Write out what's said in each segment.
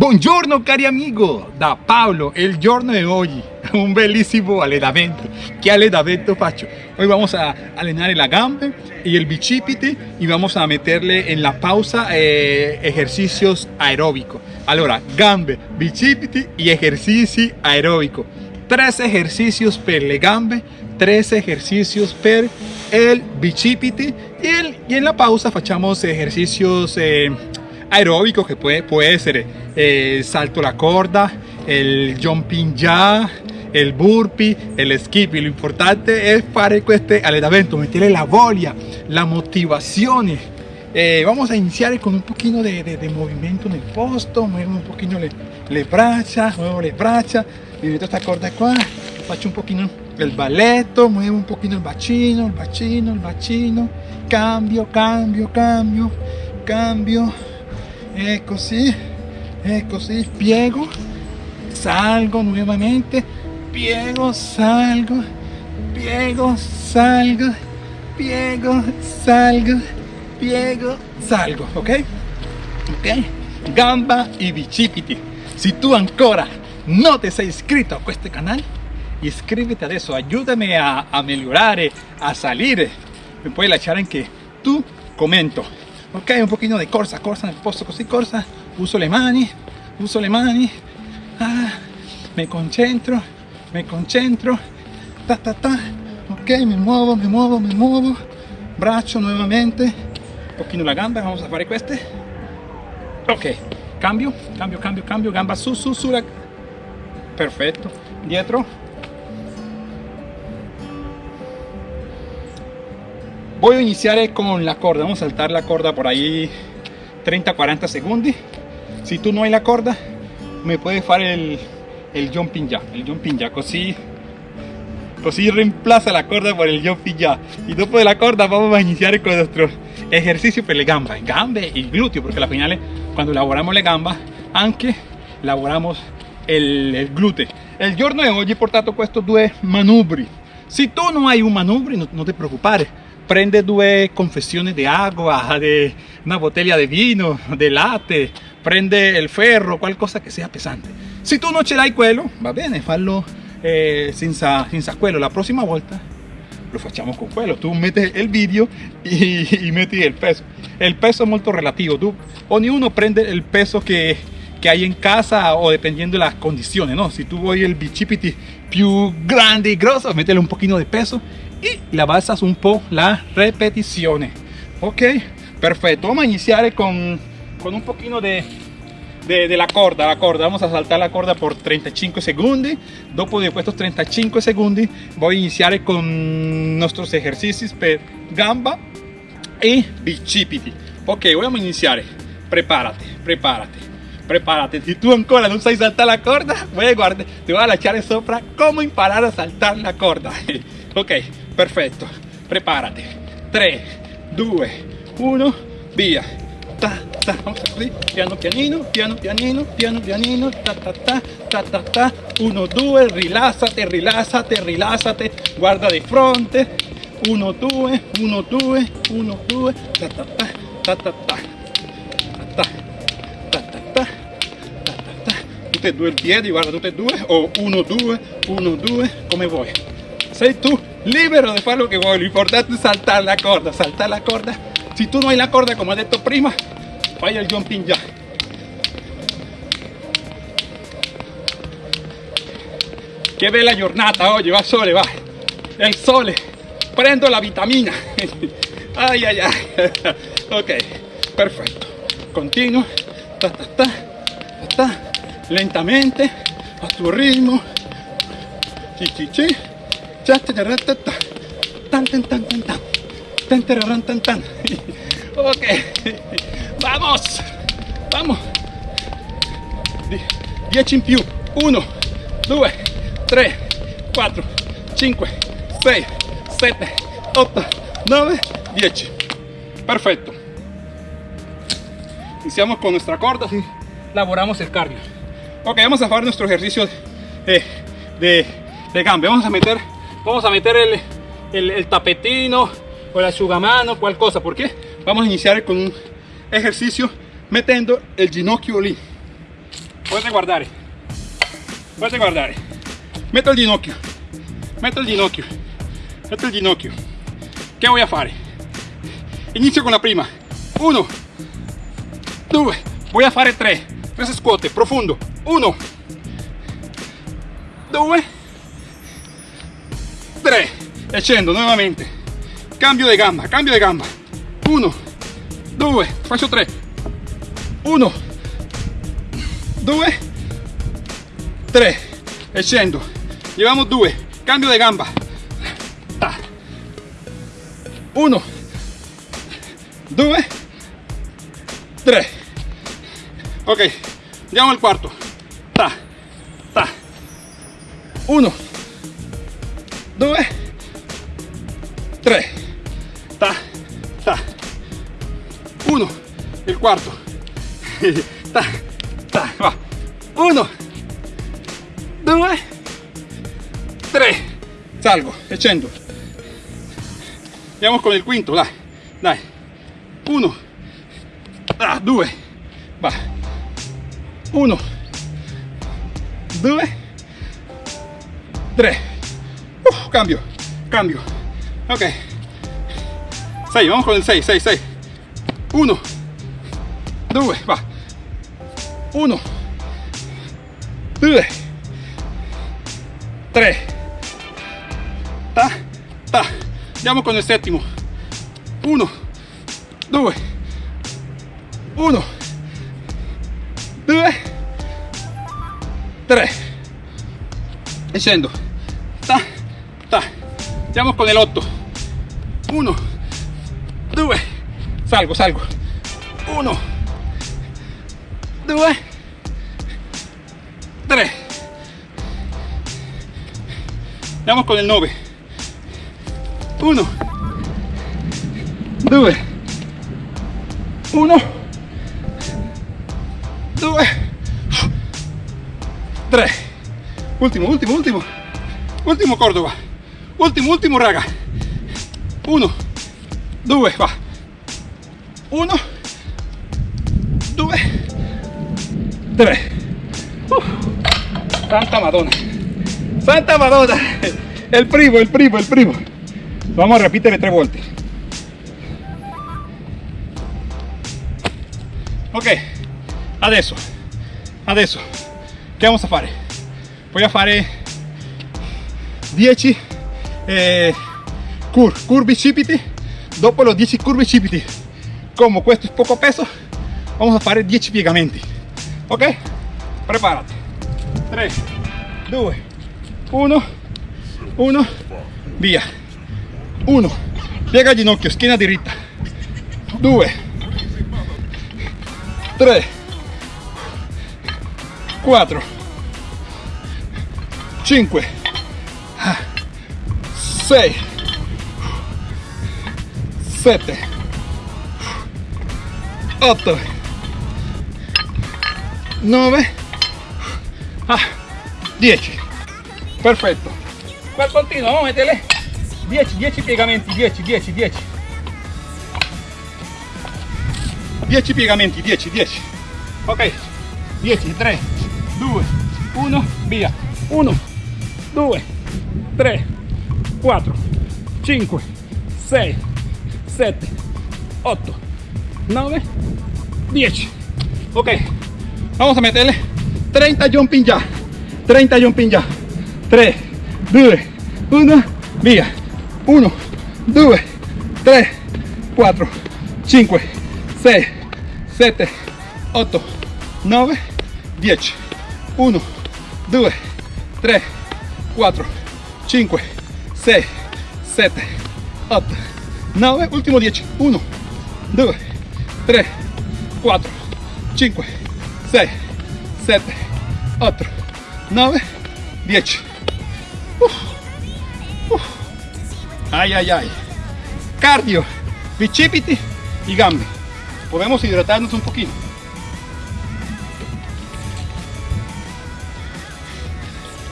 Buongiorno cari amigo, da Pablo, el giorno de hoy, un bellísimo allenamento. ¿Qué allenamento faccio? Hoy vamos a allenare la gambe y el bicipite y vamos a meterle en la pausa eh, ejercicios aeróbicos. Allora, gambe, bicipiti y ejercici aeróbico. Tres ejercicios per le gambe, tres ejercicios per el bicipiti y, el, en la pausa facciamo ejercicios eh, aeróbicos que puede, puede ser eh, salto la corda, el jumping ya, el burpee, el skip. Y lo importante es para este allenamento, meterle la voglia, la motivación. Eh, vamos a iniciar con un poquito de, de, de movimiento en el posto, muevo un poquito le, le braccia, muevo le braccia, mi meto esta corda qua, faccio un poquito el balletto, muevo un poquito el bacino, el bacino, el bacino, cambio, cambio, cambio, cambio, ecco sì, ecco sì, piego, salgo nuevamente, piego, salgo, piego, salgo, piego, salgo, piego, salgo, ok? Ok? Gamba y bicipiti. Si tú ancora no te sei iscrito a este canal, iscríbete adesso, ayúdame a, a migliorare, a salir. Me puoi lasciare anche tu commento. Ok, un pochino di corsa, corsa nel posto così, corsa. Uso le mani, uso le mani. Ah, me concentro, me concentro. Ta ta ta. Ok, me muovo, me muovo, me muovo. Braccio nuevamente. Un pochino la gamba, vamos a fare queste. Ok, cambio, cambio, cambio, cambio. Gamba su, su, su. La... Perfetto. Dietro, voy a iniciar con la corda. Vamos a saltar la corda por ahí 30-40 segundos. Si tú no hay la corda me puedes hacer el, el jumping ya el jumping ya così così reemplaza la corda por el jumping ya y después de la corda vamos a iniciar con nuestro ejercicio per le gambe gambe y glúteo porque al final cuando elaboramos le gamba anche elaboramos el, el glúteo. El giorno de hoy he portato estos dos manubri. Si tú no hay un manubri no, no te preocupes prende due confessioni di acqua, di una bottiglia di vino, di latte, prende il ferro, qualcosa che sia pesante. Se tu non ce l'hai quello, va bene, fallo eh, senza. La prossima volta lo facciamo con quello. Tu metti il video e, e metti il peso. Il peso è molto relativo. Tu, ognuno prende il peso che, che hai in casa o dependiendo de las condiciones, ¿no? Si tú vuoi il bicipiti più grande y grosso, métele un poquito de peso y la basas un po' la repetizione ok perfecto. Vamos a iniciar con, con un poquito de, de, de, la corda la corda. Vamos a saltar la corda por 35 segundos. Dopo de estos 35 segundos. Voy a iniciar con nuestros ejercicios per gamba y bicipiti. Ok vamos a iniciar. Prepárate prepárate prepárate. Si tú ancora no sabes saltar la corda, voy a guardar, te voy a echar sopra cómo imparar a saltar la corda. ok, perfetto. Prepárate. 3, 2, 1, via. Ta, ta, così, piano pianino, piano pianino, piano pianino, ta ta ta, ta ta ta, 1, 2, rilassate, rilassate, rilassate, guarda di fronte, 1, 2, 1, 2, 1, 2, ta ta ta, ta ta ta, ta ta tutte e due il piede, guarda tutte e due, o uno, due, uno, due, come vuoi. Sei tu libero de lo que voy. Lo importante es saltar la corda, saltar la corda. Si tú no hay la corda como de tu prima, vaya el jumping ya. Che bella giornata oggi, va sole, va. È il sole. Prendo la vitamina. Ay ay ay. ok, perfetto. Continuo. Ta, ta, ta, ta, Lentamente, a tuo ritmo. Ci, ci, ci tan tan tan tan tan tan tan. Tan ok. Vamos. Vamos. 10 in più 1 2 3 4 5 6 7 8 9 10 perfecto. Iniciamos con nuestra corda. Y laboramos el cardio. Ok vamos a hacer nuestro ejercicio de, de, de cambio vamos a meter vamos a meter el, tapetino o la sugamano cual cosa porque vamos a iniciar con un ejercicio metiendo el ginocchio lì Potete guardare. Potete guardare. Metto il ginocchio. Metto il ginocchio. Metto il ginocchio. Che voy a fare? Inizio con la prima. Uno. Due. Voy a fare tre. Tre scuote. Profondo. Uno. Due. Tre. E scendo nuovamente. Cambio di gamba. Cambio di gamba. Uno. Due. Faccio tre. Uno. Due. Tre. E scendo. Llevamos due. Cambio di gamba. Ta. Uno. Due. Tre. Ok. Andiamo al quarto. Ta. Ta. Uno. Due. Tre. Ta. Ta. Uno. Il quarto. Ta. Ta. Va. Uno. Due. Tre. Salgo e scendo. Andiamo con il quinto, dai. Dai. Uno. Ah, due. Va. Uno. Due. Tre. Cambio. Cambio. Ok. Sei, vamos con il 6, 6, 6. Uno. Due. Va. Uno. Due. Tre. Ta. Ta. Andiamo con il settimo. Uno. Due. Uno. Due. Tre. E scendo. Andiamo con l'8. Uno. Due. Salgo, salgo. Uno. Due. Tre. Andiamo con il 9. Uno. Due. Uno. Due. Tre. Ultimo, ultimo, ultimo. Ultimo Cordova. Ultimo, ultimo raga. Uno. Due, va. Uno. Due. Tre. Uf. Santa Madonna. Santa Madonna. El primo, el primo, el primo. Vamos a repetir tres volte. Ok, adesso, adesso, che vamos a fare? Voy a fare 10 eh, cur, curvi bicipiti, dopo los 10 curvi bicipiti, como questo es poco peso, vamos a fare 10 piegamenti, ok? Preparati, 3, 2, 1, 1, via, 1, piega ginocchio, schiena diritta, 2, 3 4 5 6 7 8 9 10 perfetto. Per continuo vamos a meterle 10 10 piegamenti 10 10 10 10 piegamenti 10 10 ok. 10 3 2 1 via. 1 2 3 4 5 6 7 8 9 10 ok vamos a meterle 30 jumping ya 30 jumping ya. 3 2 1 via 1 2 3 4 5 6 7 8 9 10 1 2 3 4 5 6 7 8 9 ultimo 10 1 2 3 4 5 6 7 8 9 10 Uf. Uf. ay ay ay. Cardio bicipiti y gambe. Podemos hidratarnos un poquito.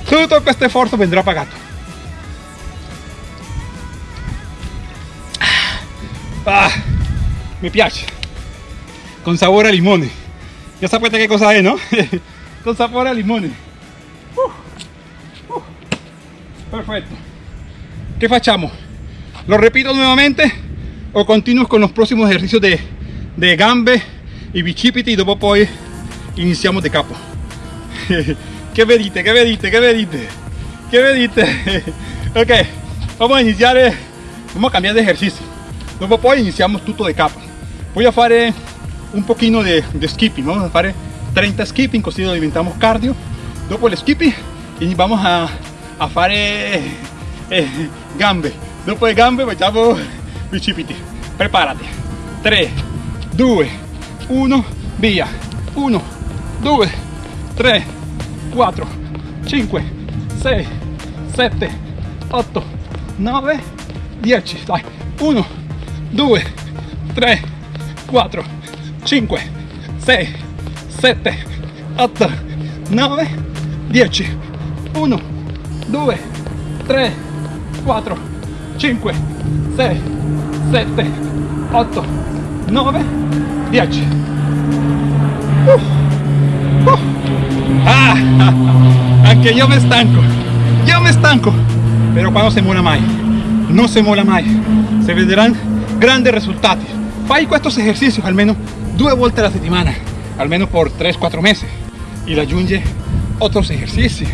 Tutto questo esfuerzo vendrá pagato ah, mi piace con sabor a limone ya sapete qué cosa es no con sapore a limone. Uh, uh. Perfecto. ¿Qué facciamo? ¿Lo repito nuevamente o continúo con los próximos ejercicios de, de gambe y bicipiti y dopo poi iniziamo de capo? ¿Qué vedite? ¿Qué vedite? ¿Qué vedite? ¿Qué vedite? ok, vamos a iniciar, eh, vamos a cambiar de ejercicio. Dopo poi iniziamo tutto de capo. Voy a fare un poquito de, de skipping, vamos a fare 30 skipping così lo diventamos cardio. Dopo el skipping vamos a, a fare eh, gambe. Dopo le gambe facciamo bicipiti. Prepárate. 3, 2, 1, via. 1, 2, 3, 4, 5, 6, 7, 8, 9, 10. Dai. 1, 2, 3, 4, 5, 6, 7, 8, 9, 10. 1, 2, 3, 4, 5, 6, 7, 8, 9, 10. Uh, uh. Ah, anche io me stanco, io me stanco, pero quando se mola mai, non se mola mai, se vedrán grandes resultados. Fai estos ejercicios al menos due volte alla settimana, almeno por 3-4 meses, y la aggiunge otros ejercicios.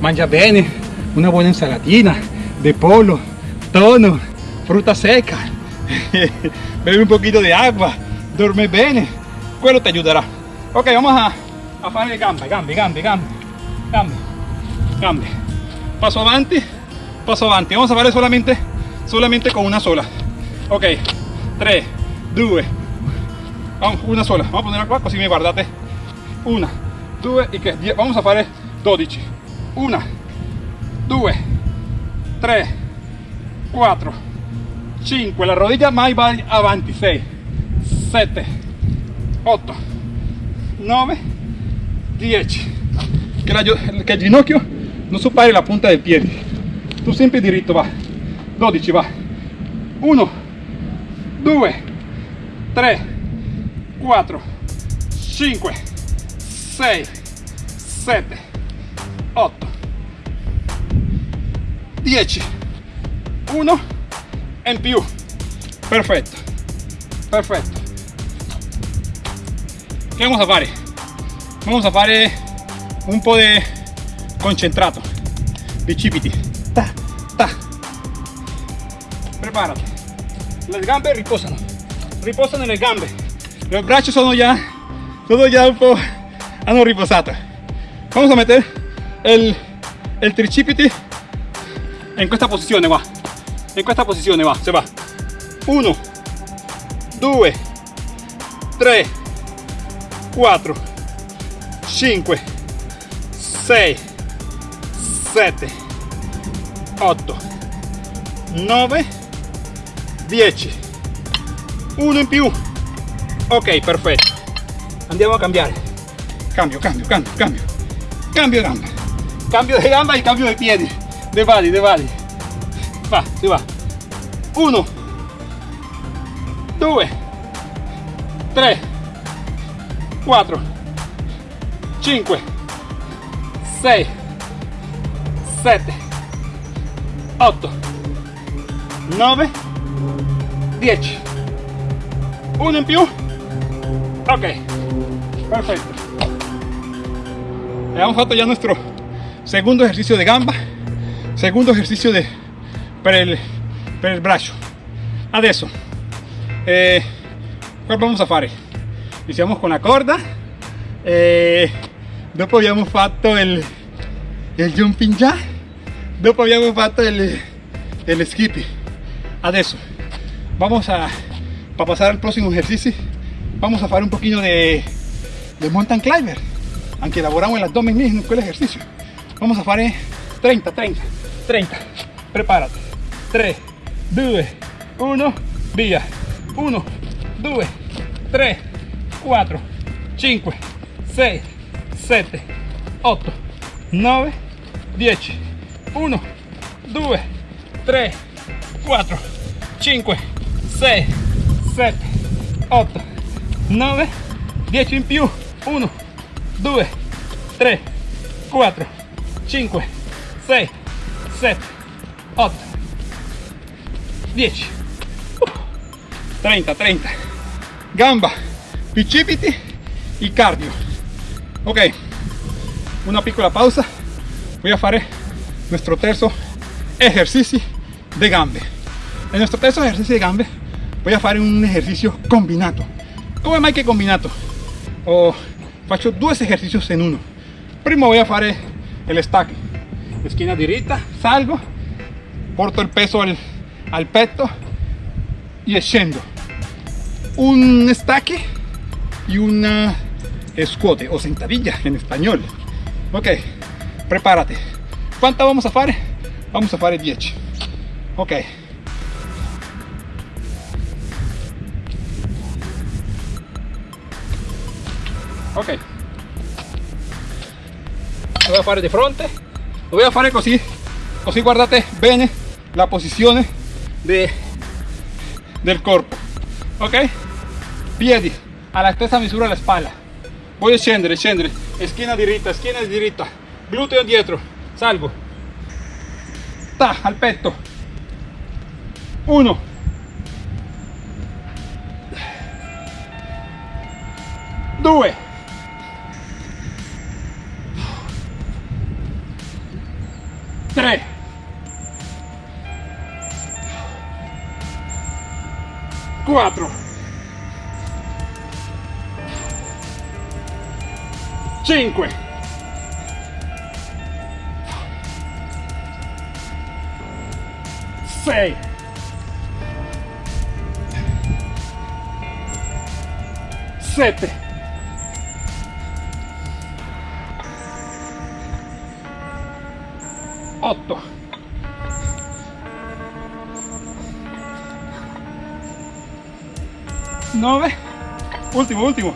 Mangia bene, una buena ensalatina de polo, tono, fruta seca, bebe un poquito de agua, duerme bene, quello te ayudará. Ok, vamos a, a fare gambe, gambe, gambe, gambe, gambe, gambe. Paso avanti, paso avanti. Vamos a fare solamente, solamente con una sola. Ok, 3, 2, vamos, una sola. Vamos a ponerla qua così mi guardate. Una, due y che vamos a fare 12. Una, due, 3, 4, 5. La rodilla mai va avanti. 6, 7, 8, 9, 10. Que, la, que el ginocchio non superi la punta del piede. Tu sempre diritto va. 12 va. 1, 2, 3, 4, 5, 6, 7, 8, 10. 1 in più. Perfetto. Perfetto. Che vamos a fare? Vamos a fare un po' di concentrato. Bicipiti. Ta, ta. Prepárate. Le gambe riposano. Riposano le gambe. Los braccia sono già, sono già un po' hanno riposato. Vamos a meter el, el en questa posizione va. In questa posizione va, se va. 1, 2, 3, 4, 5, 6, 7, 8, 9, 10. Uno in più. Ok, perfetto. Andiamo a cambiare. Cambio, cambio, cambio, cambio. Cambio gamba. Cambio de gamba y cambio de piedi. De bali, de bali. Va, si va. Uno. Due. Tre. Quattro. Cinque. Sei. Sette. Otto. Nove. Dieci. Uno in più. Ok. Perfecto. Hemos fatto ya nuestro segundo ejercicio de gamba, segundo ejercicio de, per, il, per il braccio. Adesso, eh, cosa vamos a fare? Iniziamo con la corda, eh, dopo abbiamo fatto il, il jumping jack, dopo abbiamo fatto il, el skipping. Adesso, vamos a, para pasar al próximo ejercicio, vamos a hacer un poquito de, de mountain climber, aunque elaboramos el abdomen en el ejercicio. Vamos a hacer 30, 30, 30. Prepárate. 3, 2, 1, via. 1, 2, 3, 4, 5, 6, 7, 8, 9, 10. 1, 2, 3, 4, 5, 6, 7, 8, 9, 10 in più. 1, 2, 3, 4, 5, 6, 7, 8, 10, 30, 30. Gamba, bicipiti y cardio. Ok, una piccola pausa. Voy a hacer nuestro terzo ejercicio de gambe. En nuestro terzo ejercicio de gambe voy a hacer un ejercicio combinato. ¿Cómo mai que combinato? O faccio dos ejercicios en uno. Primo voy a hacer el stack. Esquina derecha, salgo, porto el peso al, al petto y scendo. Un stack y una squat o sentadilla en español. Ok, prepárate. ¿Cuánta vamos a hacer? Vamos a hacer 10. Ok. Ok. Lo voy a fare di fronte. Lo voy a fare così così guardate bene la posizione de, del corpo ok. Piedi alla stessa misura la spalla voy a scendere scendere schiena diritta schiena diritta gluteo dietro. Salgo. Ta al petto 1 2 4 5 6 7 9 último último.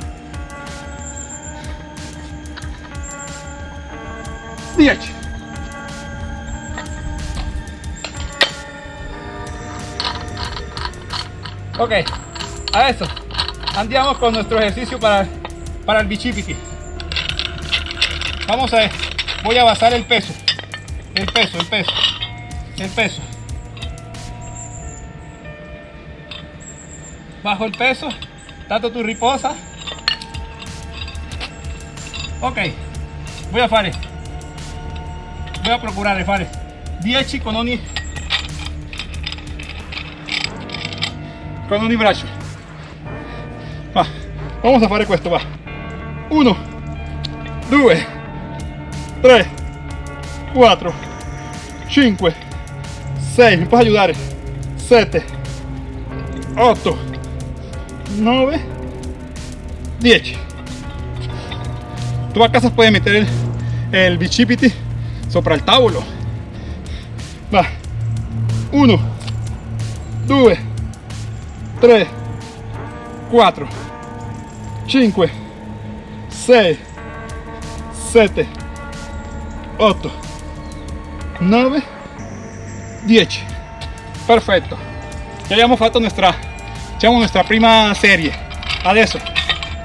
10 ok a eso. Andamos con nuestro ejercicio para para el bichipiti. Vamos a ver. Voy a basar el peso. El peso, el peso, el peso. Bajo el peso, tanto tu riposa. Ok, voy a fare. Voy a procurar fare 10 con ogni con ogni braccio. Va, vamos a fare questo, va. 1 2 3 4 5 6 mi puedes ayudar 7 8 9 10 tú a casa puedes meter el, el sopra el tavolo va. 1 2 3 4 5 6 7 8 9 10 perfetto ya abbiamo fatto nuestra diciamo nuestra prima serie. Adesso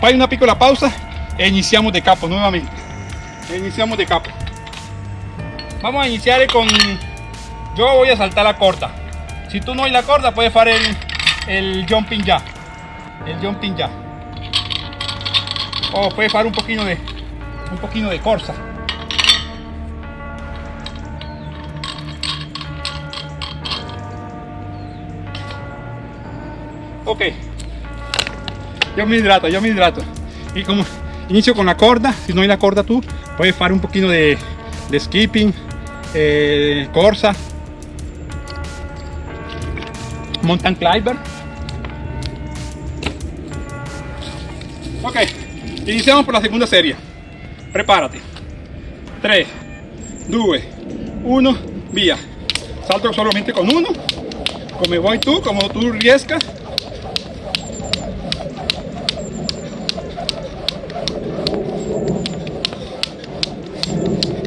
fai una piccola pausa e iniziamo de capo nuevamente. E iniziamo de capo. Vamos a iniciar con yo voy a saltar la corta. Si tú no hay la corda puedes hacer el, el jumping ya. El jumping ya. O puedes hacer un poquito de un poquito de corsa ok. Yo me hidrato yo me hidrato. Y como inicio con la corda si no hay la corda tú puedes hacer un poquito de, skipping eh, corsa. Mountain climber. Ok iniciamos por la segunda serie. Prepárate. 3 2 1 vía. Salto solamente con uno. Como voy tú como tú riescas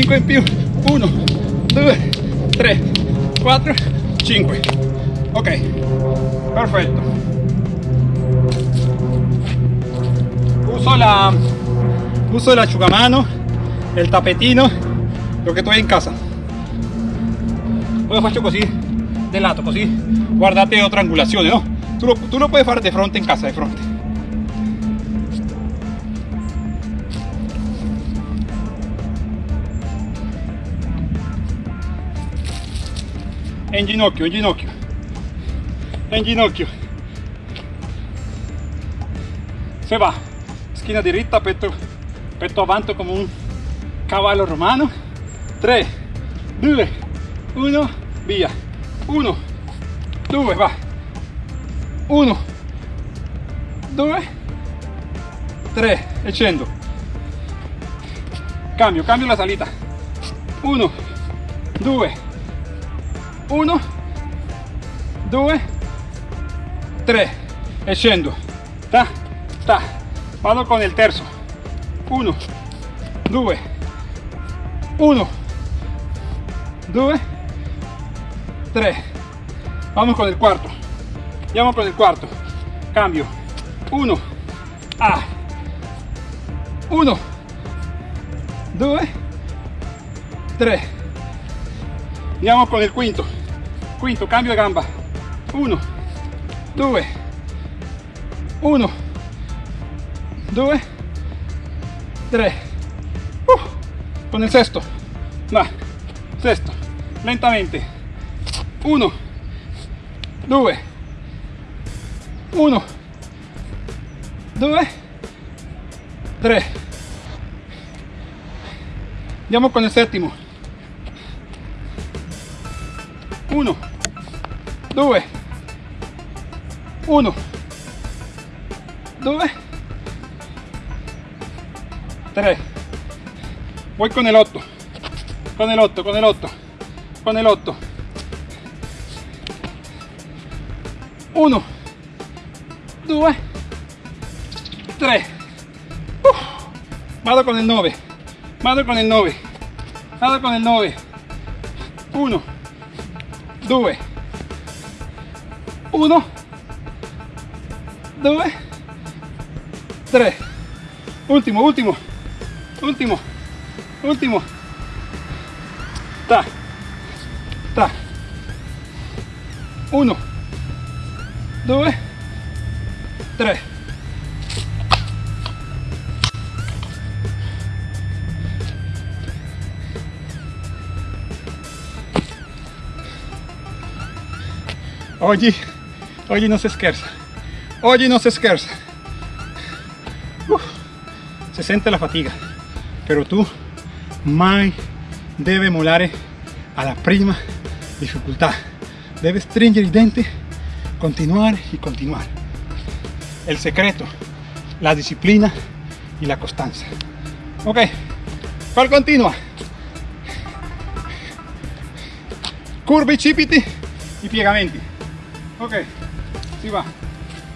5 in più 1 2 3 4 5 ok perfetto uso la uso el asciugamano el tapetino lo tu hai in casa. Lo faccio così de lato così guardate otra angulazione no tu lo, tu lo puoi fare di fronte in casa di fronte en ginocchio, en ginocchio, en ginocchio. Se va, esquina diritta, petto, petto avanti come un cavallo romano. 3, 2, 1, via. 1, 2, va. 1, 2, 3, e. Cambio, cambio la salita. 1, 2, 1 2 3 e scendo ta ta. Vado con il terzo. 1 2 1 2 3 vamos con el cuarto. Andiamo con el cuarto. Cambio. 1 a. 1 2 3 andiamo con il quinto quinto cambio de gamba. 1 2 1 2 3 con el sexto. Va sexto. Lentamente. 1 2 1 2 3 andiamo con el séptimo. 1 2 1 2 3 voy con el 8 con el 8 con el 8 con el 8 1 2 3 vado con el 9 vado con el 9 vado con el 9 1 2 1 2 3 último último último último. Ta ta. 1 2 3 Oggi, Hoje não se esquerda. Hoje não se esquerda. Uh, se sente la fatiga, pero tú mai deve molare a la prima dificultad. Debe stringere i dente, continuare y continuar. El secreto, la disciplina y la constancia. Ok, cual continua. Curvi, cipiti y piegamenti. Ok. Si va.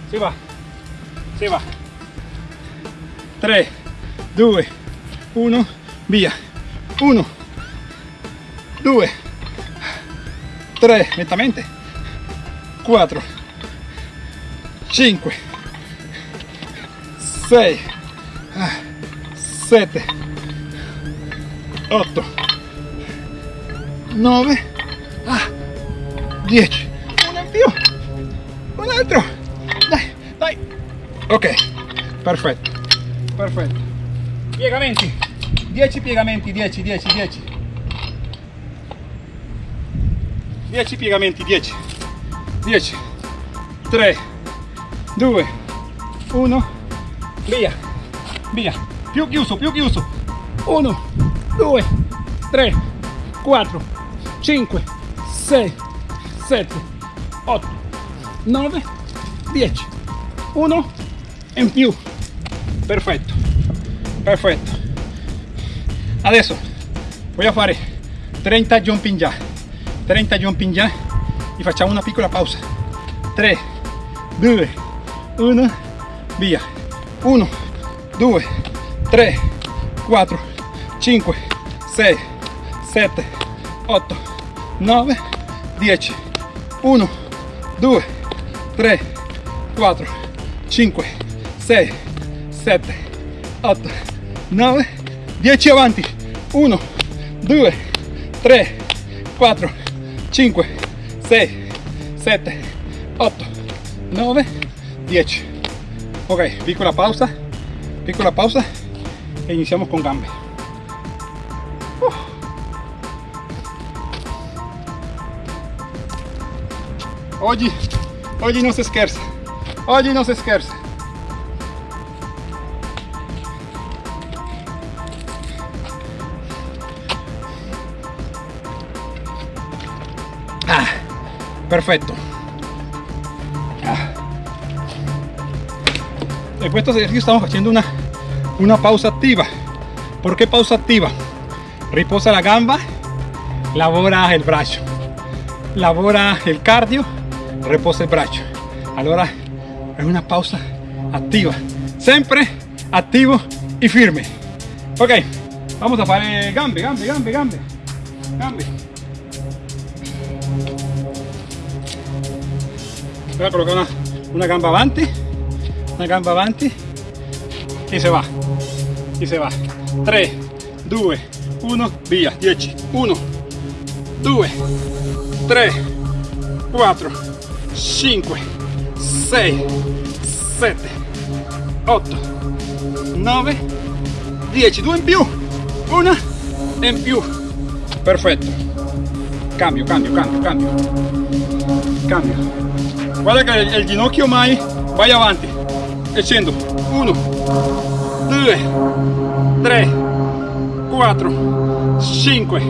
Si va. Si va. 3 2 1 via. 1 2 3 lentamente 4 5 6 7 8 9 10 uno in più altro dai dai. Ok perfetto perfetto. Piegamenti 10 piegamenti 10 10 10 10 piegamenti 10 10 3 2 1 via. Via. Più chiuso più chiuso. 1 2 3 4 5 6 7 8 9 10 uno in più. Perfetto. Perfetto. Adesso a fare 30 jumping jack 30 jumping jack e facciamo una piccola pausa. 3 2 1 via. 1 2 3 4 5 6 7 8 9 10 1 2 3 4 5 6 7 8 9 10 avanti 1 2 3 4 5 6 7 8 9 10 ok piccola pausa piccola pausa e iniziamo con gambe. Uh. oggi oggi non si scherza oggi non si scherza Ah, perfecto. Ah. Estos ejercicios estamos haciendo una, una pausa activa. ¿Por qué pausa activa? Riposa la gamba, labora el brazo. Labora el cardio, reposa el brazo. Allora es una pausa activa. Siempre activo y firme. Ok, vamos a hacer gambe, gambe, gambe, gambe. Gambe. voy a colocar una, una gamba avanti una gamba avanti y se va y se va 3 2 1 via 10 1 2 3 4 5 6 7 8 9 10 2 in più una in più. Perfetto. Cambio cambio cambio cambio. Cambio. Guarda che il, il ginocchio mai. Vai avanti. E scendo. 1 2 3 4 5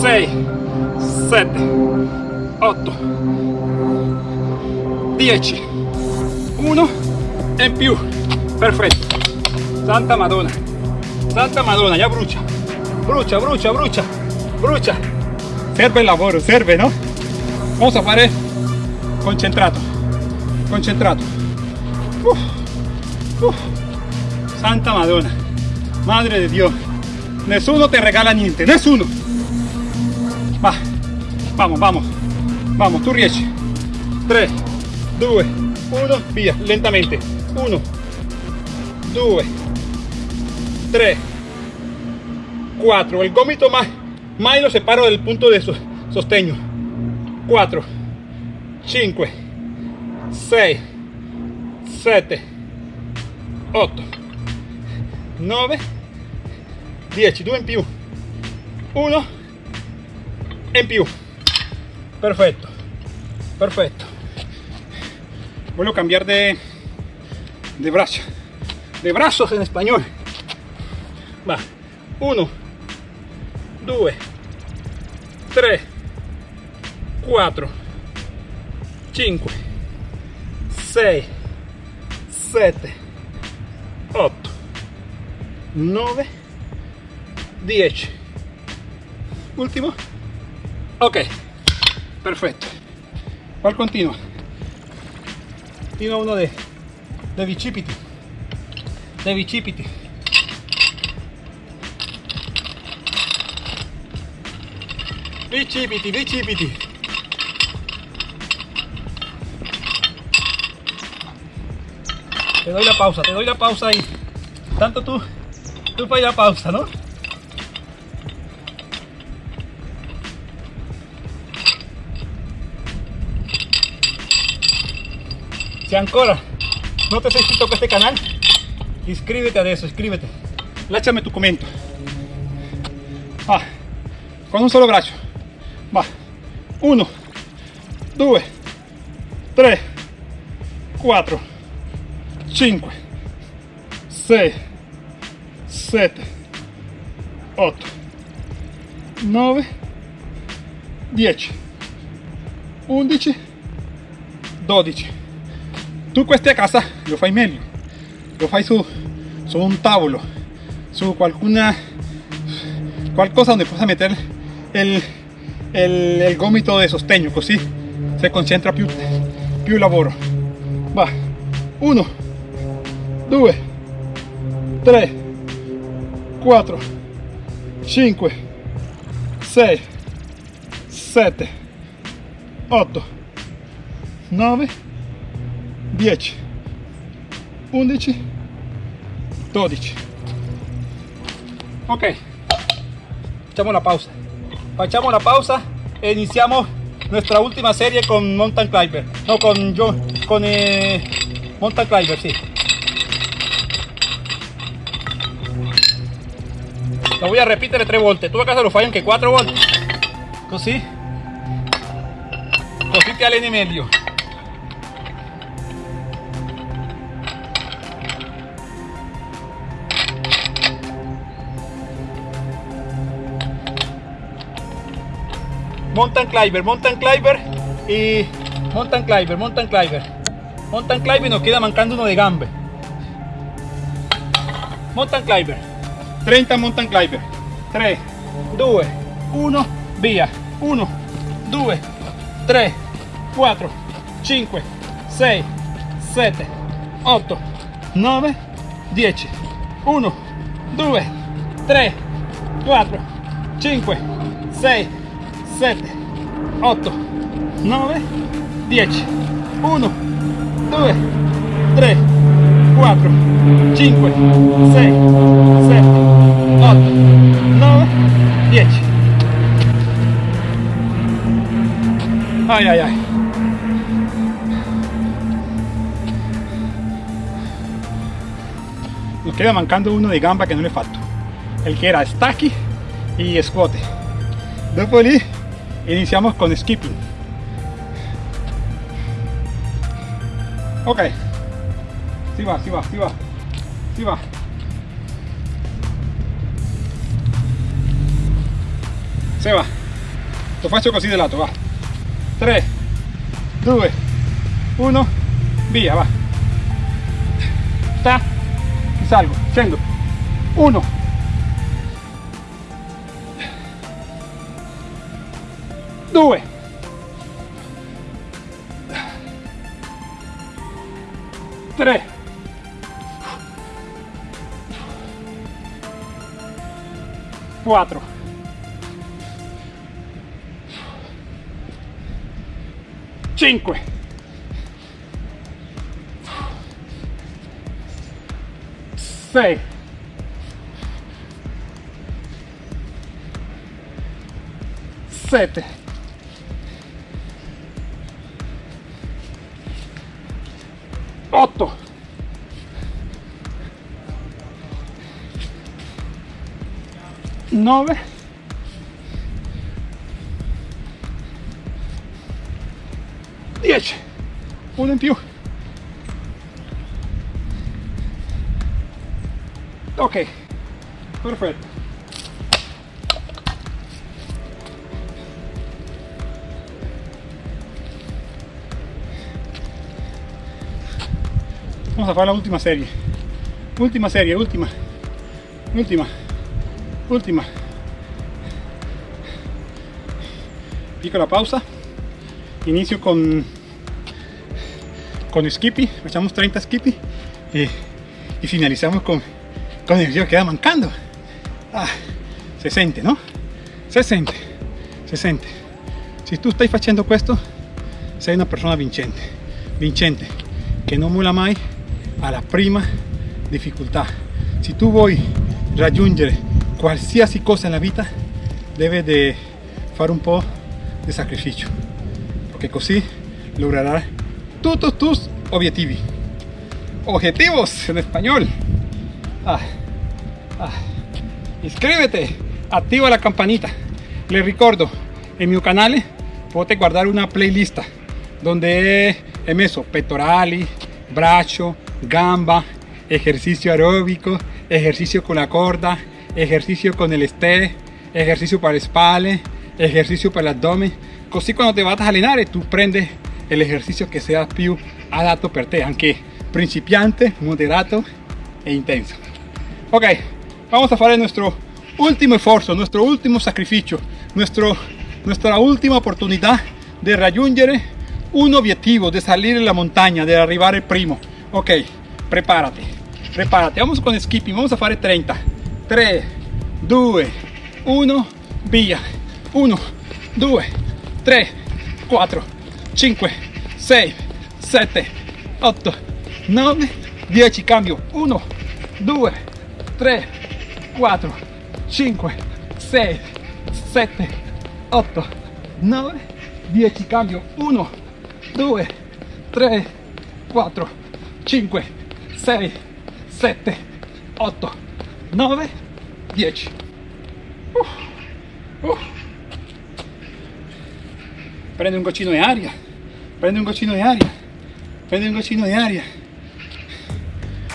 6 7 8 10 1 e in più. Perfetto. Santa madonna. Santa madonna ya brucia brucia brucia brucia brucia serve il lavoro serve no vamos a fare concentrato. Concentrato. Uf. santa madonna. Madre de dios. Nessuno te regala niente nessuno va. Vamos vamos. Vamos tu riesci 3 2 1 via lentamente. 1 2 3 4 el gomito más más lo separo del punto de sostegno 4 5 6 7 8 9 10 2 in più 1 in più perfecto. Perfecto voy a cambiar de de de brazos en español. Va. 1 2 3 4 5 6 7 8 9 10 último. Ok. Perfecto. ¿cuál continúa? Continúa uno de de bicipiti de bicipiti bicipiti bicipiti te doy la pausa, te doy la pausa ahí. Tanto tú, tú fai la pausa, ¿no? Si ancora no te has inscrito a este canal, inscríbete a eso, inscríbete. Láchame tu comento. Va, con un solo brazo. Va, uno, dos, tres, cuatro. 5 6 7 8 9 10 11 12 tu queste a casa lo fai meglio lo fai su, su un tavolo su qualcuna qualcosa donde puedas meter el, el, el gomito de sostegno così se concentra più, più lavoro va 1 2 3 4 5 6 7 8 9 10 11 12 ok. Echamos la pausa echamos la pausa e iniciamos nuestra última serie con mountain climber. No con yo con eh, mountain climber sí. Lo voy a repetir 3 volte tu a casa lo fai anche 4 volte così così ti alleni meglio mountain climber mountain climber y mountain climber mountain climber. Mountain climber nos queda mancando uno de gambe. Mountain climber. 30 mountain climber. 3 2 1 via 1 2 3 4 5 6 7 8 9 10 1 2 3 4 5 6 7 8 9 10 1 2 3 4 5 6 7 8 9 10 ay ay ay. Nos queda mancando uno de gamba que no le faltó. El que era stacky y squat dopo lì iniciamos con skipping ok. Si va si va si va. Si va. Se va lo faccio così de lato va. 3 2 1 via va. Ta y salgo scendo 1 2 3 4 5 6 7 8 9 10 uno in più. Ok. Perfetto vamos a fare la última serie. Última serie última. Última. Última. Piccola pausa. Inicio con con skippy. Echamos 30 skippy. Y, y finalizamos con con el que queda mancando. Ah, se sente no se sente se sente si tu stai facendo questo una persona vincente vincente che non mola mai alla prima difficoltà se tu vuoi raggiungere qualsiasi cosa nella vita deve di fare un po' di sacrificio perché così lograrás todos tus objetivos. Objetivos en español. Ah, ah. iscrivete attiva la campanita. Le ricordo en mi canal potete guardare una playlist donde he messo pettorali braccio gamba ejercicio aeróbico ejercicio con la corda ejercicio con el este ejercicio para le spalle ejercicio para el abdomen così quando te vas a allenare tu prendi el ejercicio que sea più adatto per te, anche principiante, moderato e intenso. Ok, vamos a fare nuestro último esfuerzo, nuestro último sacrificio, nuestro, nuestra última oportunidad de raggiungere un objetivo, de salir en la montaña, de arribar el primo. Ok, prepárate, prepárate. Vamos con skipping, vamos a fare 30. 3, 2, 1, via. 1, 2, 3, 4, 5, 6, 7, 8, 9, 10, cambio. 1, 2, 3, 4, 5, 6, 7, 8, 9, 10, cambio. 1, 2, 3, 4, 5, 6, 7, 8, 9, 10. Uh, uh. Un goccino di aria, prende un goccino di aria, prende un goccino di aria.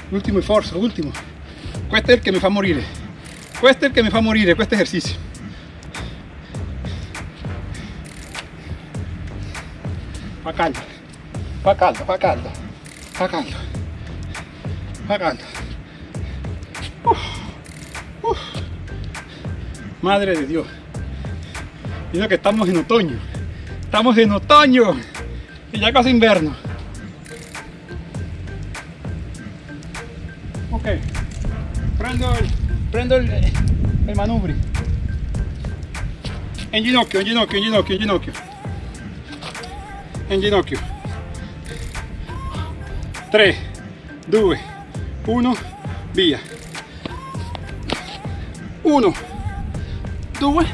L'ultimo sforzo, l'ultimo. Questo è il che mi fa morire. Questo è il che mi fa morire, questo esercizio. Fa caldo, fa caldo, fa caldo, Uf, uf. Madre de Dios. Mira que estamos en otoño. Estamos en otoño. Y ya casi invierno. Ok. Prendo el, prendo el, el manubrio. En ginocchio, en ginocchio, en ginocchio, en ginocchio. En ginocchio. 3, 2, 1, via. 1, 2,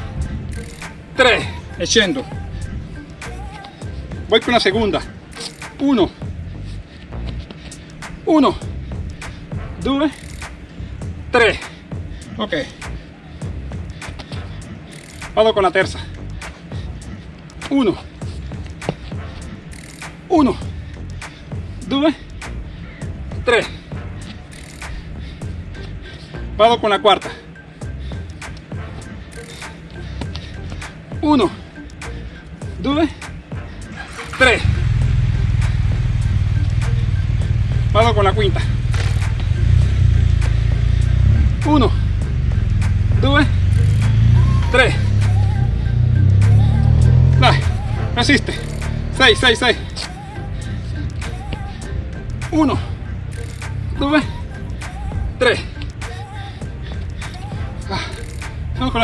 3 e. Voy con la segunda. 1, 1, 2, 3. Ok. Vado con la terza. 1, 1, Vado con la cuarta. 1, 2, 3. Vado con la quinta. 1, 2, 3. Dai, resiste. 6, 6, 6.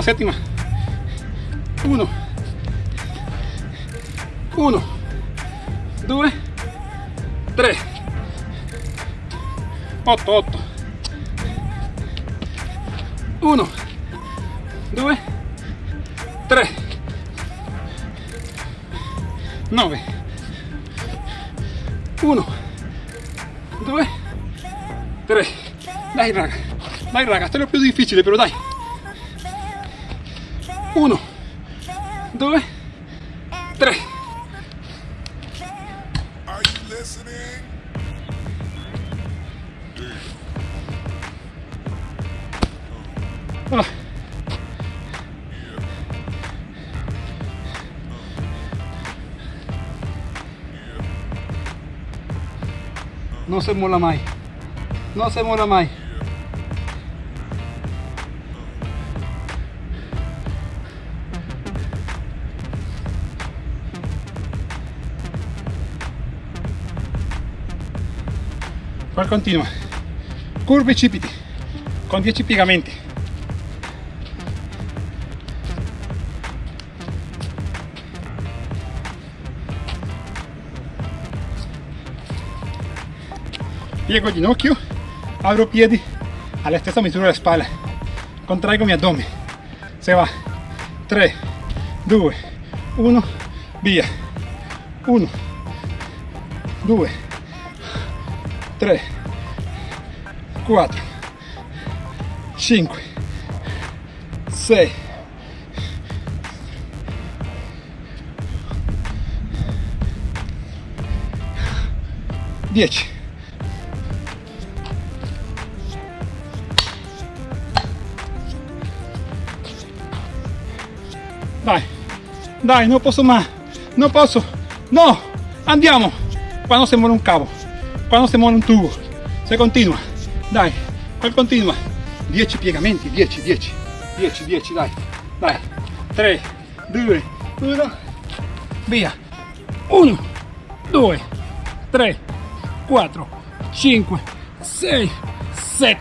Séptima. 1, 1, 2, 3. 8, 8. 1, 2, 3. 9. 1, 2, 3. Dai raga, dai raga, sto è più difficile però dai. 1, 2, 3. Are you listening? Ah. No se mola mai. No se mola mai. Poi continua. Curve cipiti con 10 piegamenti. Piego il ginocchio, apro piedi alla stessa misura della spalla, contraigo mi addome, se va, 3, 2, 1, via, 1, 2, 3, 4, 5, 6, 10. Dai, dai, non posso mai, non posso, no, andiamo, Quando si muore un cavo, quando si muore un tubo, se continua, dai, qual continua? 10 piegamenti, 10, 10, 10, 10, dai, dai, 3, 2, 1, via, 1, 2, 3, 4, 5, 6, 7,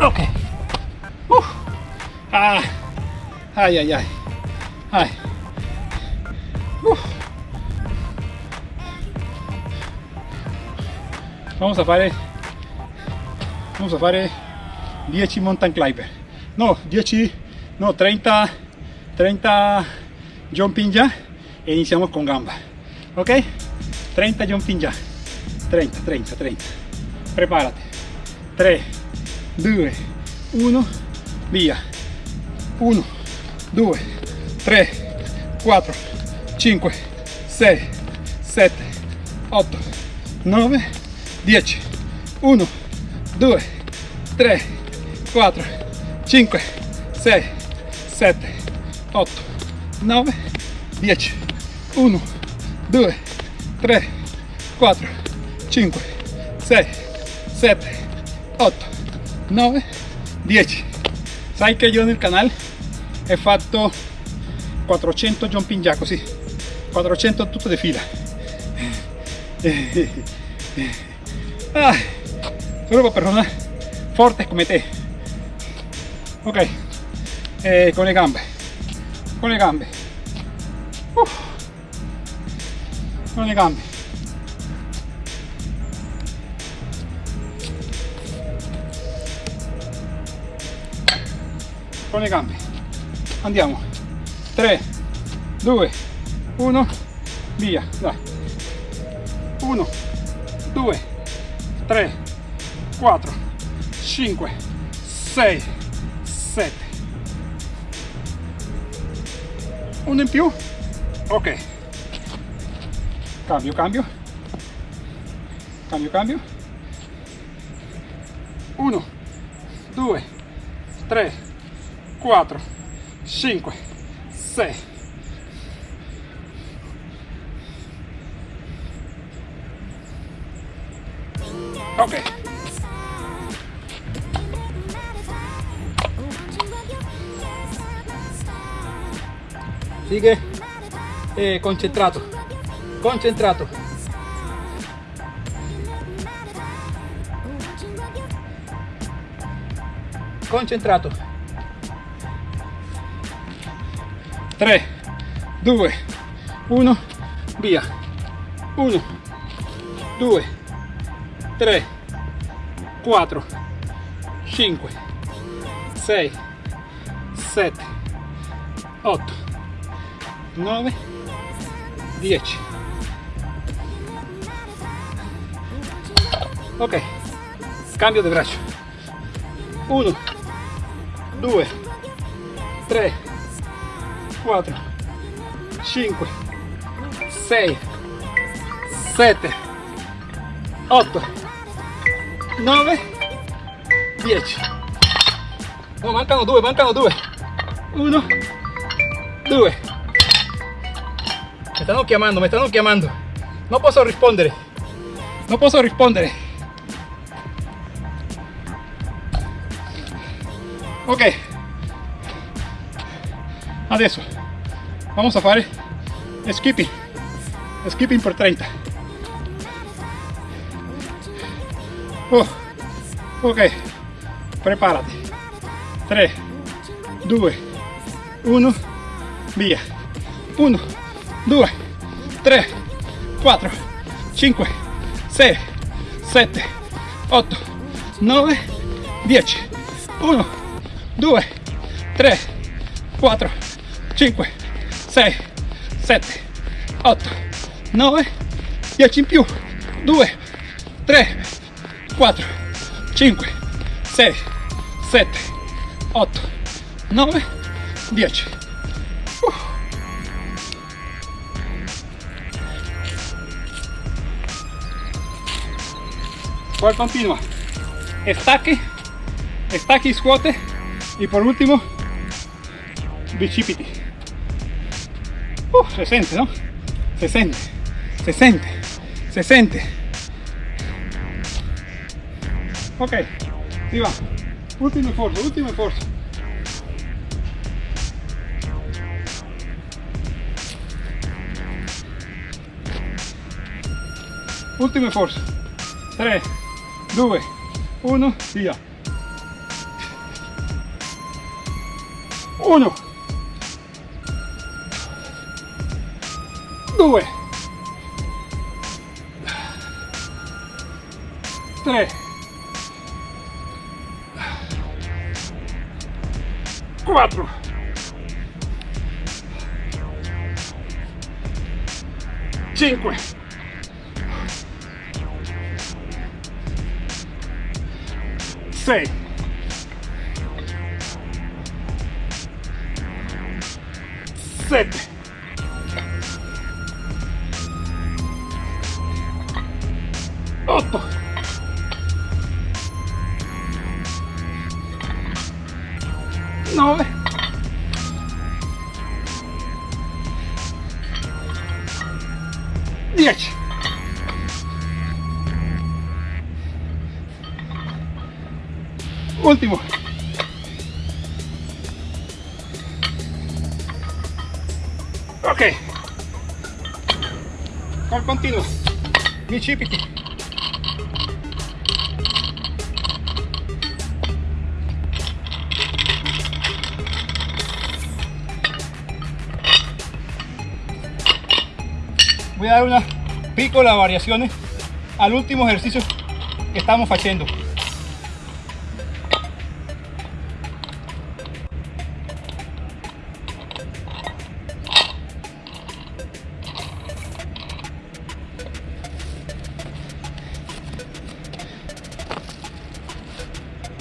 ok, Uf. ah, ay, ay, ay, vamos a fare vamos a fare 10 mountain climber no 10 no 30 30 jumping ya e iniziamo con gamba. Ok 30 jumping ya 30 30 30 prepárate. 3 2 1 via 1 2 3 4 5 6 7 8 9 10 1 2 3 4 5 6 7 8 9 10 1 2 3 4 5 6 7 8 9 10 sai che io nel canale ho fatto 400 jumping jack così 400 tutto di fila ah, solo per persone forti come te ok. Eh, con le gambe. Con le gambe. Uff. con le gambe. Con le gambe. Andiamo. 3 2 1 via. Dai. 1 2 3 4 5 6 7 uno in più? Ok. Cambio cambio. Cambio cambio. 1 2 3 4 5 6 ok. Sigue eh, concentrato. Concentrato. Concentrato. 3 2 1 via. 1 2 3 4 5 6 7 8 9 10 ok. Cambio di braccio. 1 2 3 4 5 6 7 8 9 10 no mancano due mancano due 1 2 mi stanno chiamando mi stanno chiamando non posso rispondere non posso rispondere ok. Adesso vamos a fare skipping. Skipping per 30 oh, ok. Preparati 3 2 1 via 1 2 3 4 5 6 7 8 9 10 1 2 3 4 5 6 7 8 9 10 in più 2 3 4, 5, 6, 7, 8, 9, 10. Uf. Cual continua. Estaque, estaque y. Y por último, bicipiti. Uh, 60, ¿no? 60, 60, 60. Ok, si va. Ultimo esfuerzo, ultimo esfuerzo. Ultimo esfuerzo. 3, 2, 1, via. 1 2 3 4 5 6 7 10 Último. Ok. Con continuo. Bicipiti. Voy a dar unas piccola variaciones al último ejercicio que estamos haciendo.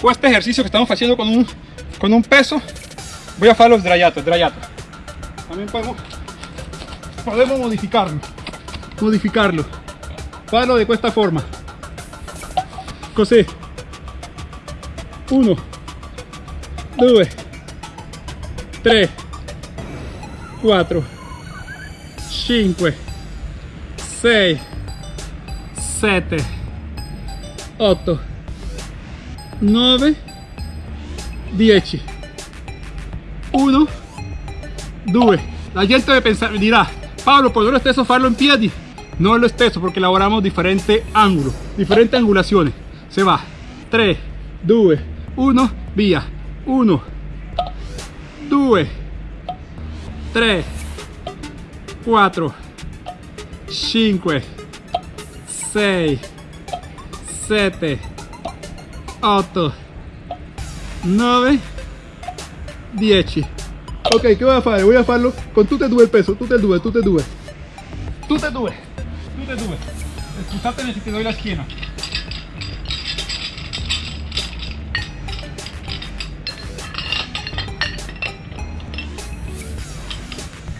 Pues este ejercicio que estamos haciendo con un, con un peso, voy a hacer los drayatos, drayatos. También podemos, podemos modificarlo, modificarlo. Farlo de esta forma. Così. 1, 2, 3, 4, 5, 6, 7, 8, 9 10 1 2 la gente debe pensar dirá Pablo por lo stesso farlo in piedi no lo stesso porque elaboramos diferentes ángulos diferentes angulaciones. Se va. 3 2 1 via 1 2 3 4 5 6 7 8 9 10 ok che voy a fare? voy a farlo con tutte e due il peso tutte e due tutte e due. E due tutte e due scusatemi se ti doy la schiena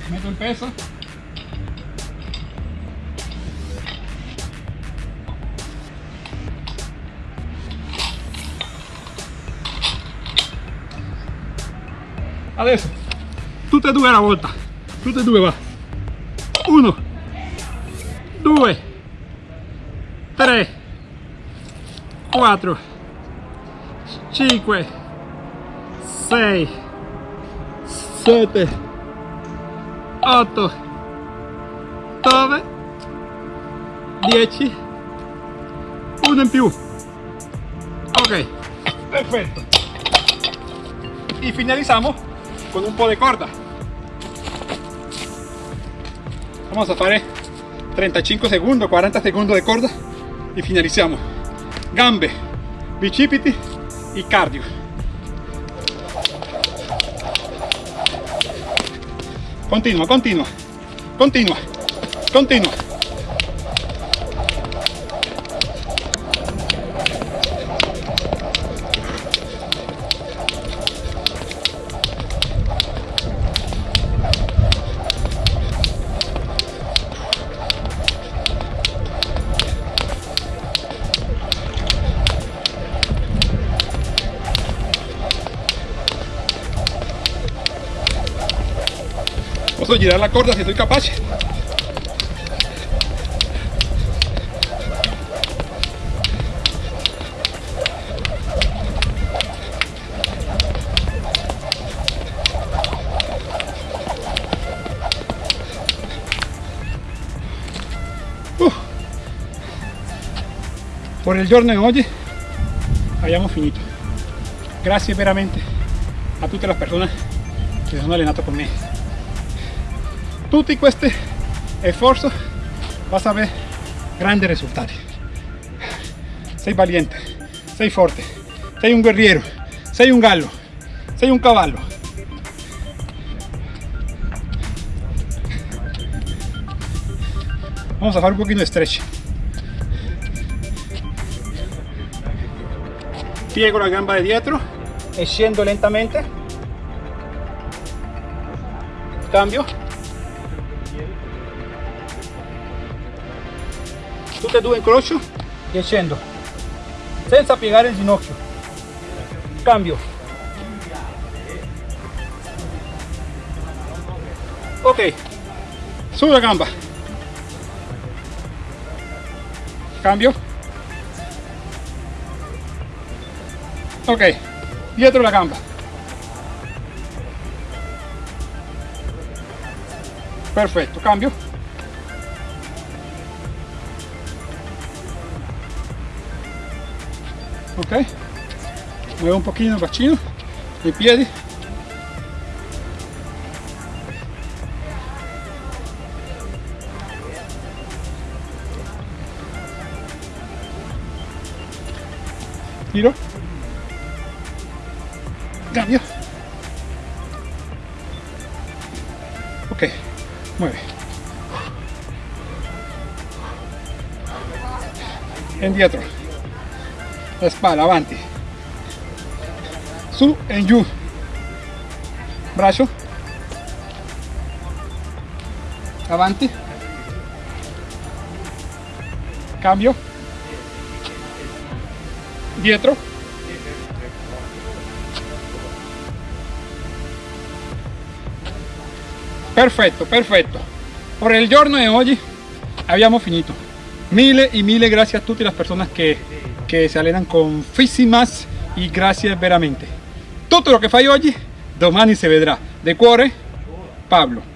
metto il peso. Adesso tutte e due alla volta tutte e due va. 1 2 3 4 5 6 7 8 9 10 uno in più. Ok. Perfetto y finalizamos con un po' de corda vamos a fare 35 segundos 40 segundos de corda y finalizamos. Gambe bicipiti y cardio. Continua continua continua continua girar la corda si soy capaz. Por il giorno di oggi abbiamo finito. Grazie veramente. A tutte le persone che sono allenato con me tutti questi sforzi vas a avere grandi risultati sei valiente sei forte sei un guerriero sei un gallo sei un cavallo vamos a fare un pochino di stretch piego la gamba de dietro e scendo lentamente. Cambio tutte e due incrocio e scendo senza piegare il ginocchio cambio. Ok. Sulla gamba. Cambio. Ok. Dietro la gamba. Perfetto cambio ok muevo un pochino il bacino i piedi la spalla avanti su e giù braccio avanti cambio. Dietro. Perfetto perfetto por el giorno de hoy abbiamo finito. Mille y mille gracias a tutte le persone che, che si allenano con Fisimas y gracias veramente. Tutto lo che fai oggi domani si vedrà de cuore Pablo